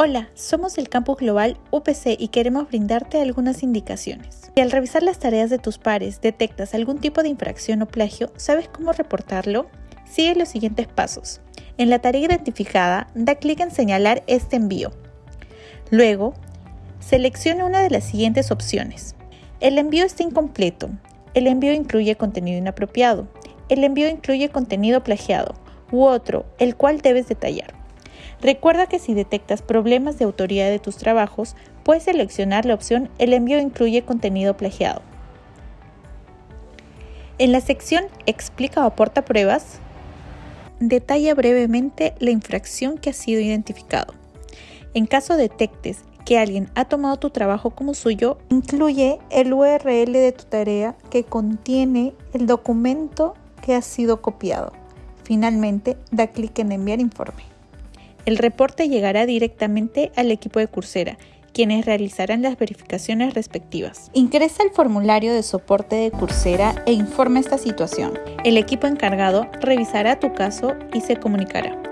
Hola, somos el Campus Global UPC y queremos brindarte algunas indicaciones. Si al revisar las tareas de tus pares detectas algún tipo de infracción o plagio, ¿sabes cómo reportarlo? Sigue los siguientes pasos. En la tarea identificada, da clic en señalar este envío. Luego, selecciona una de las siguientes opciones. El envío está incompleto. El envío incluye contenido inapropiado. El envío incluye contenido plagiado. U otro, el cual debes detallar. Recuerda que si detectas problemas de autoría de tus trabajos, puedes seleccionar la opción El envío incluye contenido plagiado. En la sección Explica o aporta pruebas, detalla brevemente la infracción que ha sido identificado. En caso detectes que alguien ha tomado tu trabajo como suyo, incluye el URL de tu tarea que contiene el documento que ha sido copiado. Finalmente, da clic en enviar informe. El reporte llegará directamente al equipo de Coursera, quienes realizarán las verificaciones respectivas. Ingresa el formulario de soporte de Coursera e informa esta situación. El equipo encargado revisará tu caso y se comunicará.